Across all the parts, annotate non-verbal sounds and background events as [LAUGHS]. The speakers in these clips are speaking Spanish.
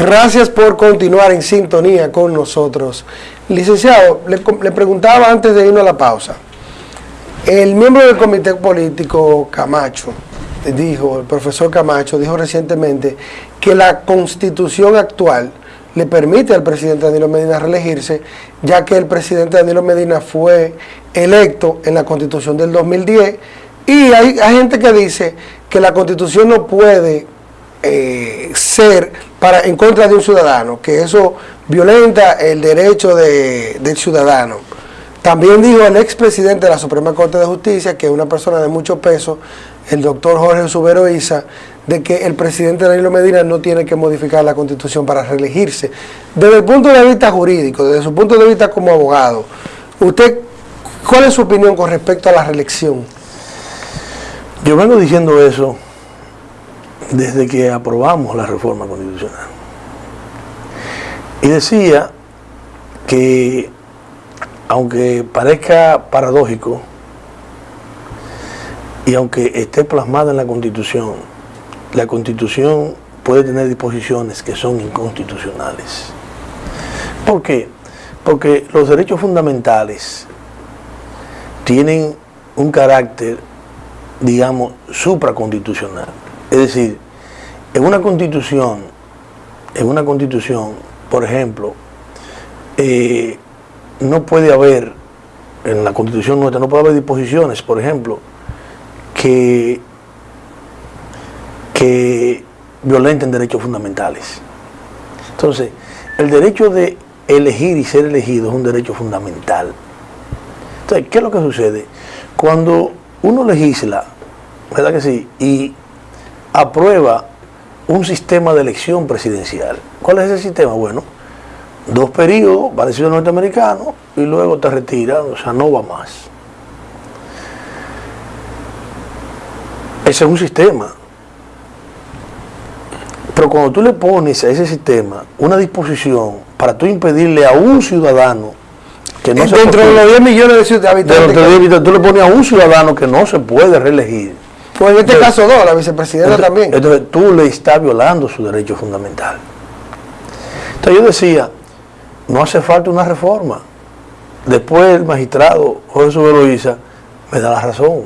Gracias por continuar en sintonía con nosotros. Licenciado, le, preguntaba antes de irnos a la pausa. El miembro del comité político Camacho dijo, el profesor Camacho dijo recientemente que la constitución actual le permite al presidente Danilo Medina reelegirse, ya que el presidente Danilo Medina fue electo en la constitución del 2010 y hay gente que dice que la constitución no puede eh, ser para en contra de un ciudadano, que eso violenta el derecho de, del ciudadano. También dijo el expresidente de la Suprema Corte de Justicia, que es una persona de mucho peso, el doctor Jorge Subero Isa, de que el presidente Danilo Medina no tiene que modificar la constitución para reelegirse. Desde el punto de vista jurídico, desde su punto de vista como abogado, usted, ¿cuál es su opinión con respecto a la reelección? Yo vengo diciendo eso desde que aprobamos la reforma constitucional. Y decía que, aunque parezca paradójico, y aunque esté plasmada en la Constitución, la Constitución puede tener disposiciones que son inconstitucionales. ¿Por qué? Porque los derechos fundamentales tienen un carácter, digamos, supraconstitucional. Es decir, en una constitución, en una constitución, por ejemplo, eh, no puede haber, en la constitución nuestra, no puede haber disposiciones, por ejemplo, que, que violenten derechos fundamentales. Entonces, el derecho de elegir y ser elegido es un derecho fundamental. Entonces, ¿qué es lo que sucede? Cuando uno legisla, ¿verdad que sí? Y aprueba un sistema de elección presidencial. ¿Cuál es ese sistema? Bueno, dos periodos, parecido al norteamericano, y luego te retiras, o sea, no va más. Ese es un sistema. Pero cuando tú le pones a ese sistema una disposición para tú impedirle a un ciudadano que no se Dentro de los 10 millones de habitantes. De tú le pones a un ciudadano que no se puede reelegir pues en este caso no, la vicepresidenta también. Entonces tú le estás violando su derecho fundamental. Entonces yo decía, no hace falta una reforma. Después el magistrado Jorge Suberoiza me da la razón.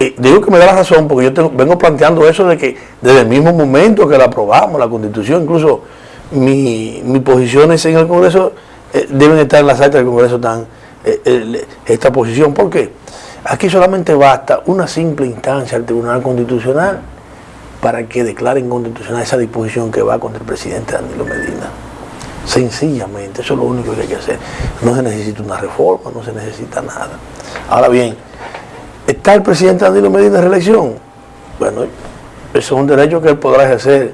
Y digo que me da la razón porque yo vengo planteando eso de que desde el mismo momento que la aprobamos, la constitución, incluso mis posiciones en el Congreso eh, deben estar en las actas del Congreso, están eh, eh, esta posición. ¿Por qué? Aquí solamente basta una simple instancia al Tribunal Constitucional para que declare inconstitucional esa disposición que va contra el presidente Danilo Medina. Sencillamente, eso es lo único que hay que hacer. No se necesita una reforma, no se necesita nada. Ahora bien, ¿está el presidente Danilo Medina en reelección? Bueno, eso es un derecho que él podrá ejercer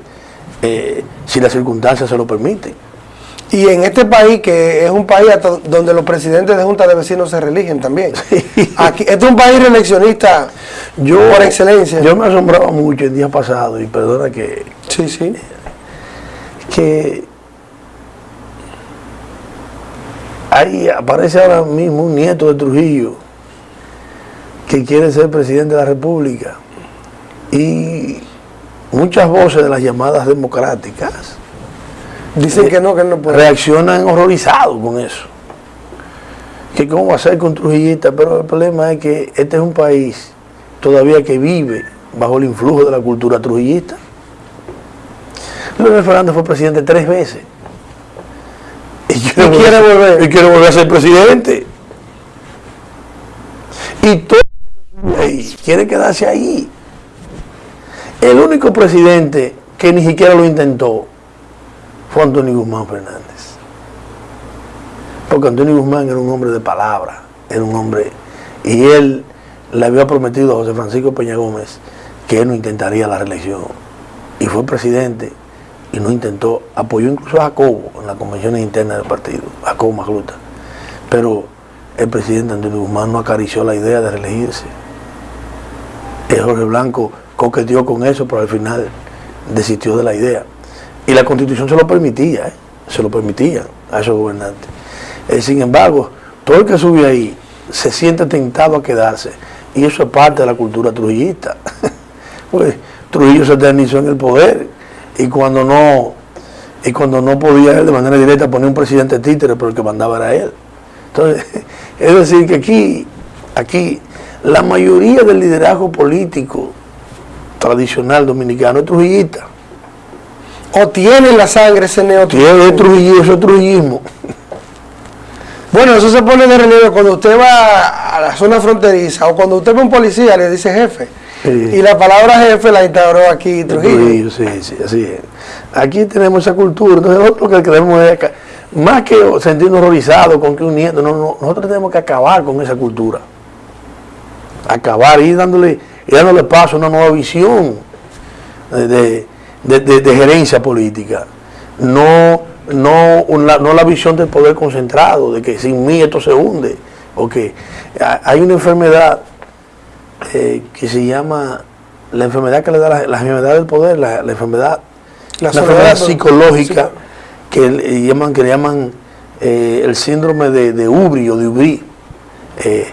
eh, si las circunstancias se lo permiten. Y en este país, que es un país donde los presidentes de junta de vecinos se religen también. Aquí, este es un país reeleccionista yo, por excelencia. Yo me asombraba mucho el día pasado, y perdona que... Sí, sí. Que ahí aparece ahora mismo un nieto de Trujillo que quiere ser presidente de la República. Y muchas voces de las llamadas democráticas Dicen que no, que no puede. Reaccionan horrorizados con eso. Que cómo va a ser con Trujillita, pero el problema es que este es un país todavía que vive bajo el influjo de la cultura trujillista. Leonel Fernández fue presidente tres veces. Y quiere, volver, y quiere volver a ser presidente. Y todo quiere quedarse ahí. El único presidente que ni siquiera lo intentó fue Antonio Guzmán Fernández. Porque Antonio Guzmán era un hombre de palabra, era un hombre, y él le había prometido a José Francisco Peña Gómez que él no intentaría la reelección. Y fue presidente y no intentó, apoyó incluso a Jacobo en las convenciones internas del partido, Jacobo Magluta. Pero el presidente Antonio Guzmán no acarició la idea de reelegirse. El Jorge Blanco coqueteó con eso, pero al final desistió de la idea. Y la constitución se lo permitía, ¿eh? se lo permitía a esos gobernantes. Eh, sin embargo, todo el que sube ahí se siente tentado a quedarse. Y eso es parte de la cultura trujillista. [LAUGHS] pues Trujillo se eternizó en el poder y cuando no y cuando no podía él de manera directa poner un presidente títere, pero el que mandaba era él. Entonces, [LAUGHS] es decir, que aquí, aquí la mayoría del liderazgo político tradicional dominicano es trujillista. O tiene la sangre ese neotrujillo. Tiene trujillo, eso es trujillismo. Bueno, eso se pone de relieve cuando usted va a la zona fronteriza o cuando usted ve un policía le dice jefe. Sí. Y la palabra jefe la instauró aquí Trujillo. Trujillo, sí, sí, así es. Aquí tenemos esa cultura, entonces nosotros lo que queremos es, más que sentirnos horrorizados con que un nieto, no, no, nosotros tenemos que acabar con esa cultura. Acabar, ir dándole, ir dándole paso a una nueva visión de, de- de- de- de gerencia política. No, no, una- no la visión del poder concentrado, de que sin mí esto se hunde. O que ha- hay una enfermedad eh, que se llama la enfermedad que le da la, la enfermedad del poder, la, la enfermedad, La enfermedad psicológica que le llaman, que le llaman eh, el síndrome de, de Ubri o de Ubri, eh,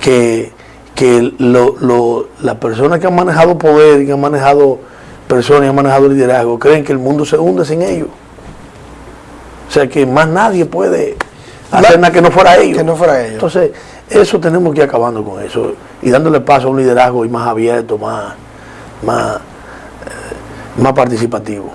que, que lo- lo- las personas que han manejado poder y que han manejado personas y han manejado liderazgo creen que el mundo se hunde sin ellos. O sea que más nadie puede hacer nada que no fuera ellos. Que no fuera ellos. Entonces, eso tenemos que ir acabando con eso y dándole paso a un liderazgo y más abierto, más, más, eh, más participativo.